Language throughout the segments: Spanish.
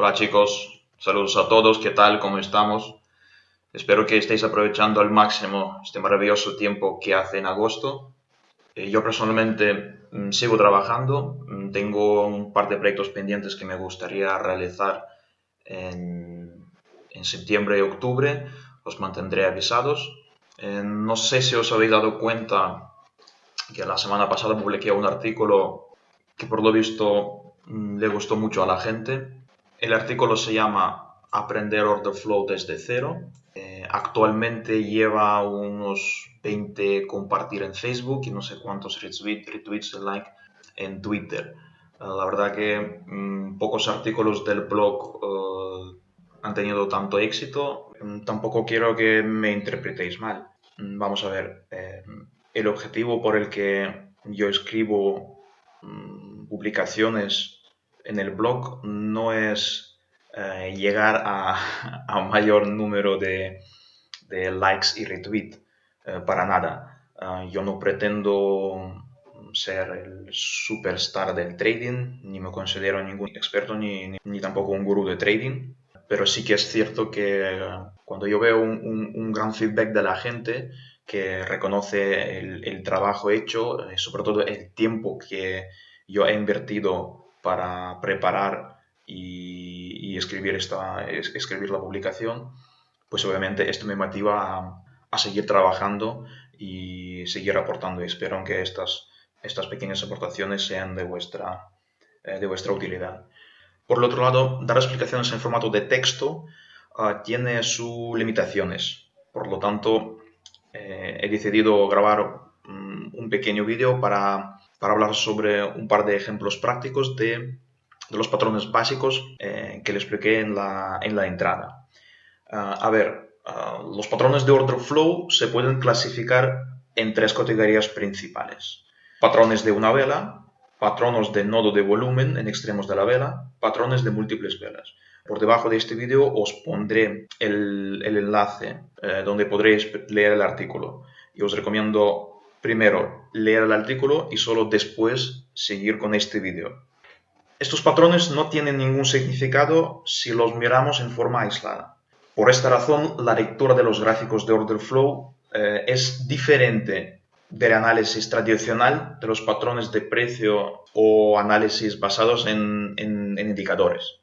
Hola chicos, saludos a todos, ¿qué tal? ¿Cómo estamos? Espero que estéis aprovechando al máximo este maravilloso tiempo que hace en agosto. Eh, yo personalmente mm, sigo trabajando, mm, tengo un par de proyectos pendientes que me gustaría realizar en, septiembre y octubre, os mantendré avisados. Eh, no sé si os habéis dado cuenta que la semana pasada publiqué un artículo que por lo visto mm, le gustó mucho a la gente el artículo se llama Aprender Order Flow desde cero. Eh, actualmente lleva unos 20 compartir en Facebook y no sé cuántos retweets, retweets like en Twitter. Eh, la verdad que mm, pocos artículos del blog eh, han tenido tanto éxito. Mm, tampoco quiero que me interpretéis mal. Mm, vamos a ver, el objetivo por el que yo escribo publicaciones en el blog no es eh, llegar a, un mayor número de, likes y retweets, eh, para nada. Eh, yo no pretendo ser el superstar del trading, ni me considero ningún experto ni, ni, tampoco un gurú de trading, pero sí que es cierto que cuando yo veo un, gran feedback de la gente que reconoce el, el trabajo hecho, sobre todo el tiempo que yo he invertido para preparar y, escribir, esta, escribir la publicación, pues obviamente esto me motiva a, seguir trabajando y seguir aportando. Y espero que estas, estas pequeñas aportaciones sean de vuestra, eh, de vuestra utilidad. Por el otro lado, dar explicaciones en formato de texto ah, tiene sus limitaciones. Por lo tanto, eh, he decidido grabar un pequeño vídeo para para hablar sobre un par de ejemplos prácticos de, los patrones básicos eh, que le expliqué en la, en la entrada. Ah, a ver, ah, los patrones de order flow se pueden clasificar en tres categorías principales. Patrones de una vela, patronos de nodo de volumen en extremos de la vela, patrones de múltiples velas. Por debajo de este vídeo os pondré el, enlace eh, donde podréis leer el artículo y os recomiendo primero leer el artículo y solo después seguir con este vídeo. Estos patrones no tienen ningún significado si los miramos en forma aislada. Por esta razón, la lectura de los gráficos de order flow eh, es diferente del análisis tradicional de los patrones de precio o análisis basados en, indicadores.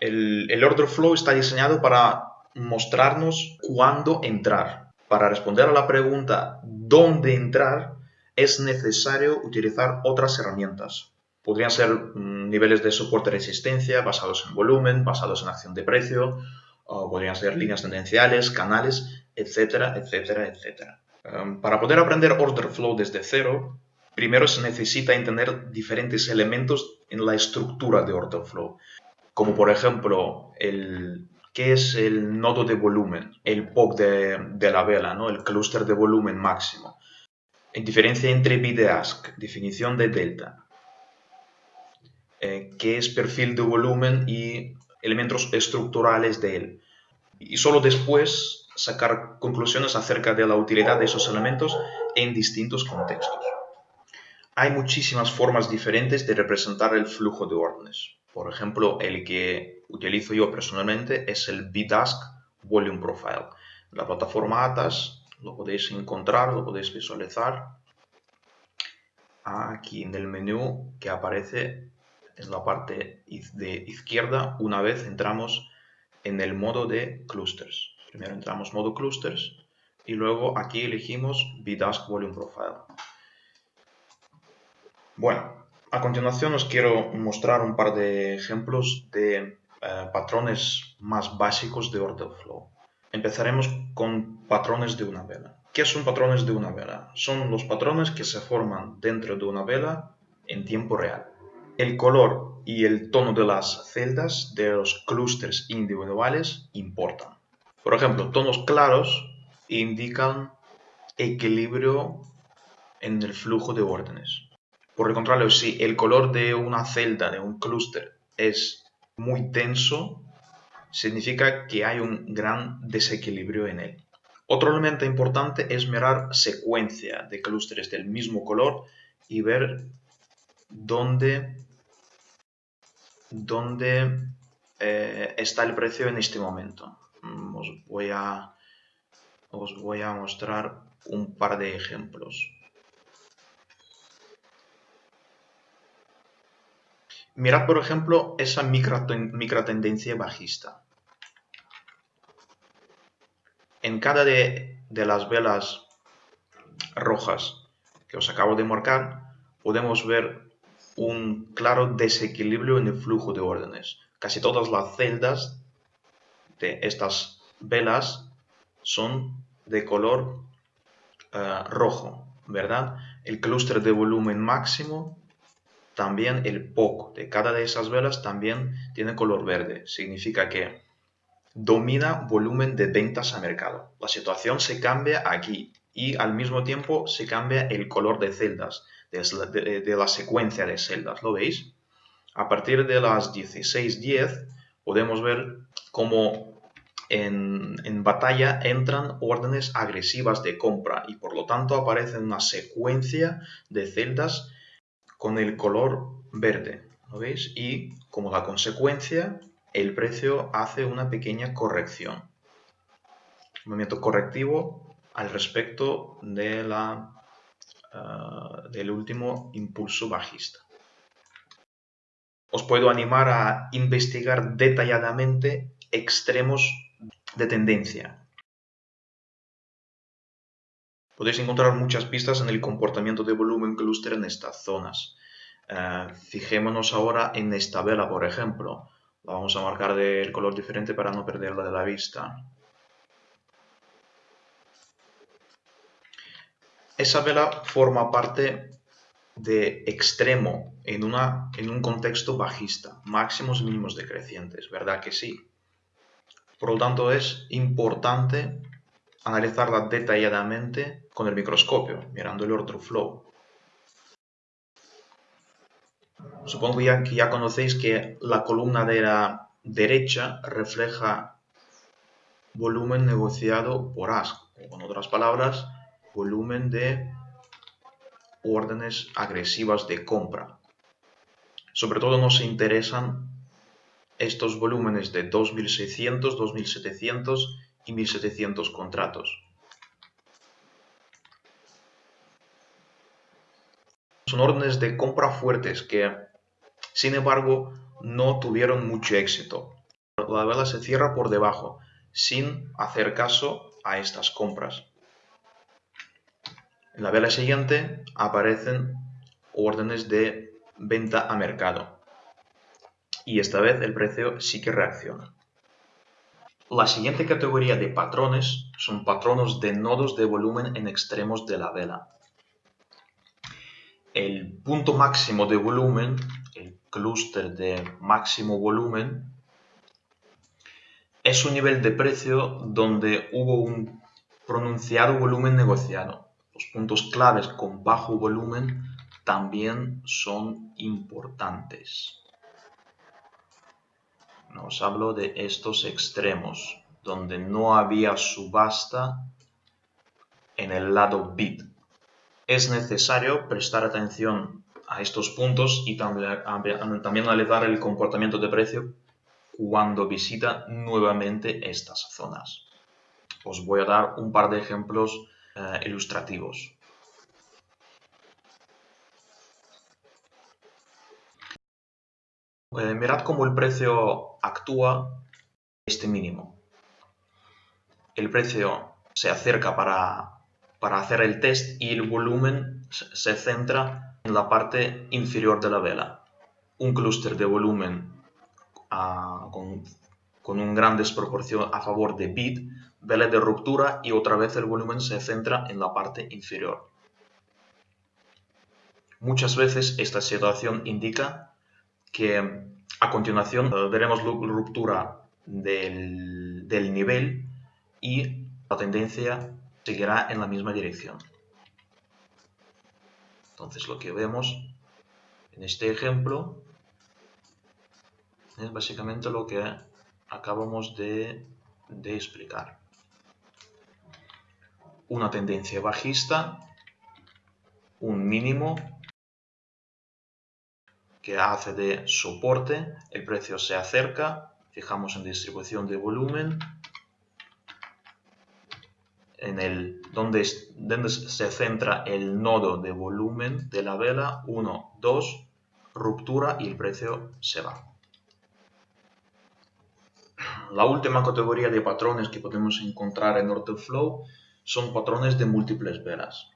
El, el order flow está diseñado para mostrarnos cuándo entrar. Para responder a la pregunta dónde entrar, es necesario utilizar otras herramientas. Podrían ser mm, niveles de soporte y resistencia basados en volumen, basados en acción de precio, o podrían ser líneas tendenciales, canales, etcétera, etcétera, etcétera. Em, para poder aprender order flow desde cero, primero se necesita entender diferentes elementos en la estructura de order flow, como por ejemplo el, qué es el nodo de volumen, el POC de, la vela, ¿no? el clúster de volumen máximo. En diferencia entre bid ask, definición de delta, eh, qué es perfil de volumen y elementos estructurales de él. Y solo después sacar conclusiones acerca de la utilidad de esos elementos en distintos contextos. Hay muchísimas formas diferentes de representar el flujo de órdenes. Por ejemplo, el que utilizo yo personalmente es el BDASK Volume Profile. La plataforma ATAS lo podéis encontrar, lo podéis visualizar aquí en el menú que aparece en la parte de izquierda una vez entramos en el modo de clusters. Primero entramos modo clusters y luego aquí elegimos BDASK Volume Profile. Bueno, a continuación os quiero mostrar un par de ejemplos de eh, patrones más básicos de order flow. Empezaremos con patrones de una vela. ¿Qué son patrones de una vela? Son los patrones que se forman dentro de una vela en tiempo real. El color y el tono de las celdas de los clústeres individuales importan. Por ejemplo, tonos claros indican equilibrio en el flujo de órdenes. Por el contrario, si el color de una celda, de un clúster, es muy tenso, significa que hay un gran desequilibrio en él. Otro elemento importante es mirar secuencia de clústeres del mismo color y ver dónde, dónde eh, está el precio en este momento. Mm, os voy a, os voy a mostrar un par de ejemplos. Mirad, por ejemplo, esa microtendencia bajista. En cada de, las velas rojas que os acabo de marcar, podemos ver un claro desequilibrio en el flujo de órdenes. Casi todas las celdas de estas velas son de color eh, rojo, ¿verdad? El clúster de volumen máximo, también el POC de cada de esas velas también tiene color verde. Significa que domina volumen de ventas a mercado. La situación se cambia aquí y al mismo tiempo se cambia el color de celdas, de, la secuencia de celdas. ¿Lo veis? A partir de las 16.10 podemos ver cómo en, en, batalla entran órdenes agresivas de compra y por lo tanto aparece una secuencia de celdas con el color verde. ¿Lo veis? Y como la consecuencia el precio hace una pequeña corrección. Un movimiento correctivo al respecto de la, ah, del último impulso bajista. Os puedo animar a investigar detalladamente extremos de tendencia. Podéis encontrar muchas pistas en el comportamiento de volumen clúster en estas zonas. Ah, fijémonos ahora en esta vela, por ejemplo. La vamos a marcar del color diferente para no perderla de la vista. Esa vela forma parte de extremo en, una, en un contexto bajista, máximos mínimos decrecientes, ¿verdad que sí? Por lo tanto, es importante analizarla detalladamente con el microscopio, mirando el order flow. Supongo ya que ya conocéis que la columna de la derecha refleja volumen negociado por ASC, o con otras palabras, volumen de órdenes agresivas de compra. Sobre todo nos interesan estos volúmenes de 2.600, 2.700 y 1.700 contratos. Son órdenes de compra fuertes que sin embargo, no tuvieron mucho éxito. La vela se cierra por debajo, sin hacer caso a estas compras. En la vela siguiente aparecen órdenes de venta a mercado. Y esta vez el precio sí que reacciona. La siguiente categoría de patrones son patronos de nodos de volumen en extremos de la vela. El punto máximo de volumen clúster de máximo volumen es un nivel de precio donde hubo un pronunciado volumen negociado. Los puntos claves con bajo volumen también son importantes. Nos hablo de estos extremos, donde no había subasta en el lado bid. Es necesario prestar atención a estos puntos y también, también analizar el comportamiento de precio cuando visita nuevamente estas zonas. Os voy a dar un par de ejemplos eh, ilustrativos. Mirad cómo el precio actúa este mínimo. El precio se acerca para, para hacer el test y el volumen se centra en la parte inferior de la vela. Un clúster de volumen ah, con, con una gran desproporción a favor de bid, vela de ruptura y otra vez el volumen se centra en la parte inferior. Muchas veces esta situación indica que a continuación eh, veremos ruptura del, del nivel y la tendencia seguirá en la misma dirección. Entonces lo que vemos en este ejemplo es básicamente lo que acabamos de, explicar. Una tendencia bajista, un mínimo que hace de soporte, el precio se acerca fijamos en distribución de volumen, en el donde, donde se centra el nodo de volumen de la vela, 1, 2, ruptura y el precio se va. La última categoría de patrones que podemos encontrar en Flow son patrones de múltiples velas.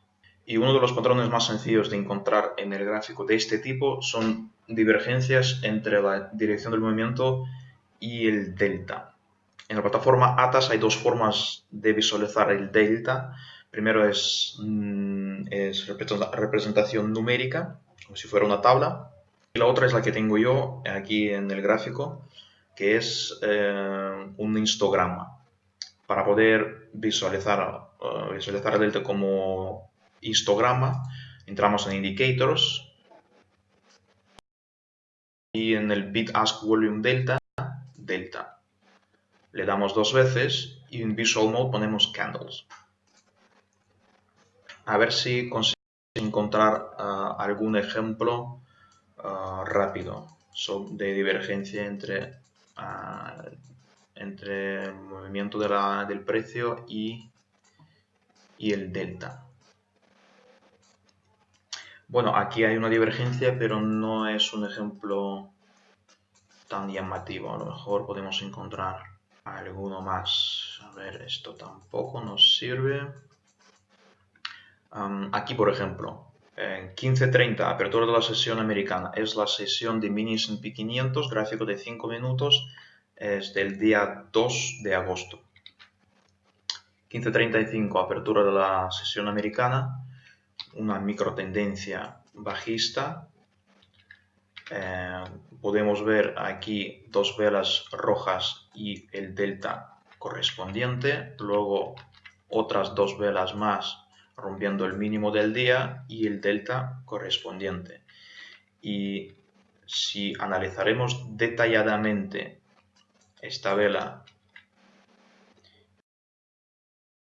Y uno de los patrones más sencillos de encontrar en el gráfico de este tipo son divergencias entre la dirección del movimiento y el delta. En la plataforma ATAS hay dos formas de visualizar el delta. Primero es, mm, es representación numérica, como si fuera una tabla. Y la otra es la que tengo yo aquí en el gráfico, que es eh, un histograma. Para poder visualizar, uh, visualizar el delta como histograma, entramos en Indicators y en el bit ask volume delta, delta. Le damos dos veces y en Visual Mode ponemos Candles. A ver si conseguimos encontrar uh, algún ejemplo uh, rápido de divergencia entre entre el movimiento del precio y, y el delta. Bueno, aquí hay una divergencia, pero no es un ejemplo tan llamativo. A lo mejor podemos encontrar alguno más. A ver, esto tampoco nos sirve. aquí, por ejemplo, en 15.30, apertura de la sesión americana, es la sesión de mini S&P 500, gráfico de 5 minutos, es del día 2 de agosto. 15.35, apertura de la sesión americana, una micro tendencia bajista. Eh, podemos ver aquí dos velas rojas y el delta correspondiente, luego otras dos velas más rompiendo el mínimo del día y el delta correspondiente. Y si analizaremos detalladamente esta vela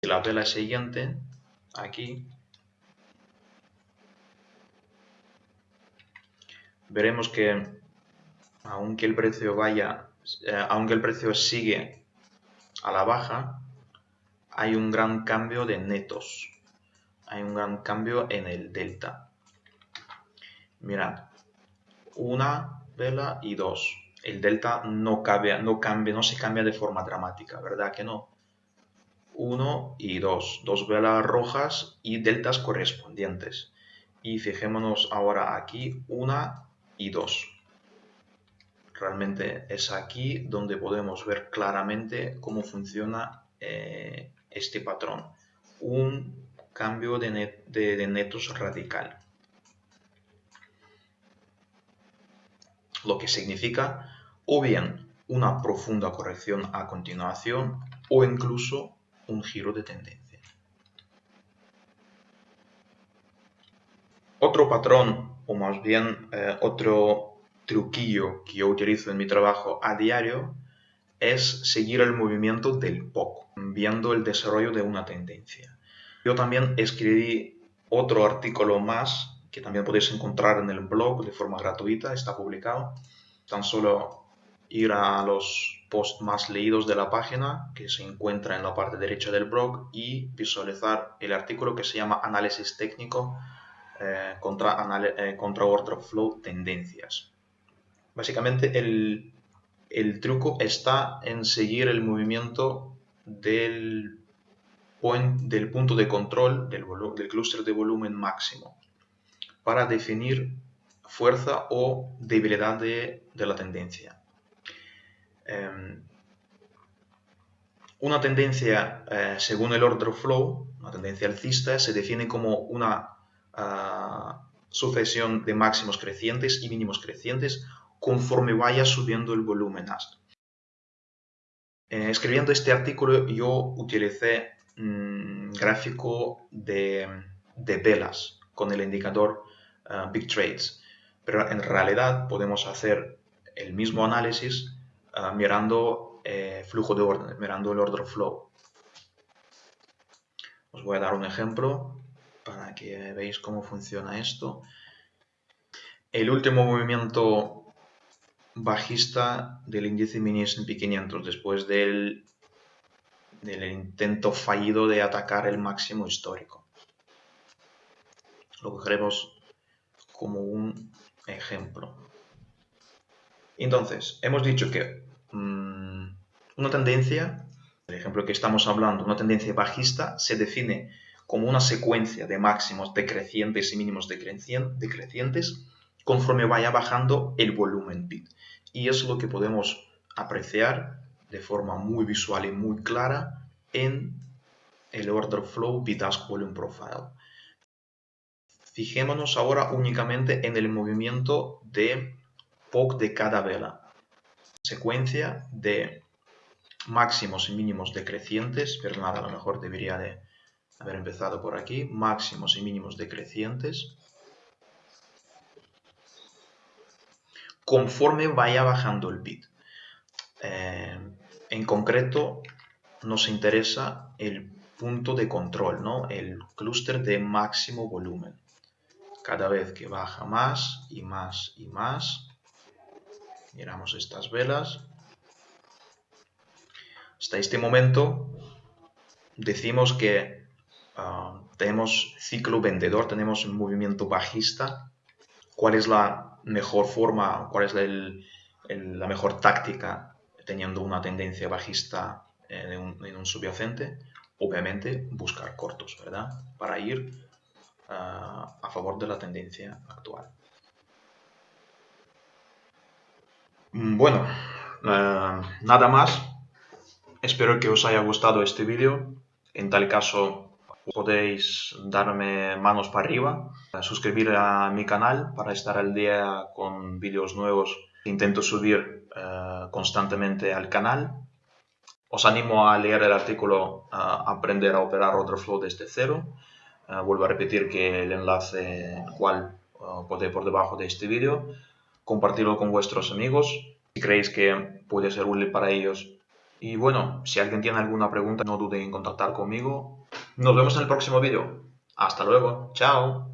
y la vela siguiente, aquí, veremos que aunque el precio vaya, eh, aunque el precio sigue a la baja, hay un gran cambio de netos hay un gran cambio en el delta. Mirad, una vela y dos. El delta no, cambia, no, cambia, no se cambia de forma dramática, ¿verdad que no? Uno y dos. Dos velas rojas y deltas correspondientes. Y fijémonos ahora aquí, una y dos. Realmente es aquí donde podemos ver claramente cómo funciona eh, este patrón. Un cambio de, netos radical. Lo que significa o bien una profunda corrección a continuación o incluso un giro de tendencia. Otro patrón, o más bien eh, otro truquillo que yo utilizo en mi trabajo a diario, es seguir el movimiento del poco, viendo el desarrollo de una tendencia. Yo también escribí otro artículo más que también podéis encontrar en el blog de forma gratuita, está publicado. Tan solo ir a los posts más leídos de la página, que se encuentra en la parte derecha del blog, y visualizar el artículo que se llama Análisis técnico eh, contra, eh, contra Order Flow Tendencias. Básicamente el, el truco está en seguir el movimiento del del punto de control del, del clúster de volumen máximo para definir fuerza o debilidad de, la tendencia. Em, una tendencia, eh, según el order flow, una tendencia alcista, se define como una sucesión de máximos crecientes y mínimos crecientes conforme vaya subiendo el volumen eh, escribiendo este artículo yo utilicé Mm, gráfico de, velas con el indicador uh, Big Trades. Pero en realidad podemos hacer el mismo análisis uh, mirando eh, flujo de orden, mirando el order flow. Os voy a dar un ejemplo para que veáis cómo funciona esto. El último movimiento bajista del índice mini S&P 500 después del, del intento fallido de atacar el máximo histórico. Lo cogeremos como un ejemplo. Entonces, hemos dicho que mm, una tendencia, el ejemplo que estamos hablando, una tendencia bajista se define como una secuencia de máximos decrecientes y mínimos decrecientes conforme vaya bajando el volumen bit. Y es lo que podemos apreciar de forma muy visual y muy clara en el Order Flow Bitask Volume Profile. Fijémonos ahora únicamente en el movimiento de POC de cada vela. Secuencia de máximos y mínimos decrecientes, pero nada, a lo mejor debería de haber empezado por aquí, máximos y mínimos decrecientes. conforme vaya bajando el bit. Eh, en concreto, nos interesa el punto de control, ¿no? el clúster de máximo volumen. Cada vez que baja más y más y más, miramos estas velas. Hasta este momento decimos que ah, tenemos ciclo vendedor, tenemos un movimiento bajista. ¿Cuál es la mejor forma, cuál es la mejor táctica teniendo una tendencia bajista en un, subyacente, obviamente buscar cortos, ¿verdad? Para ir ah, a favor de la tendencia actual. Mm, bueno, ah, nada más. Espero que os haya gustado este vídeo. En tal caso, podéis darme manos para arriba, suscribir a mi canal para estar al día con vídeos nuevos que intento subir eh, constantemente al canal. Os animo a leer el artículo Aprender a operar otro flow desde cero. Eh, vuelvo a repetir que el enlace cual podéis por debajo de este vídeo. Compartirlo con vuestros amigos si creéis que puede ser útil para ellos. Y bueno, si alguien tiene alguna pregunta, no dude en contactar conmigo nos vemos en el próximo vídeo. Hasta luego. Chao.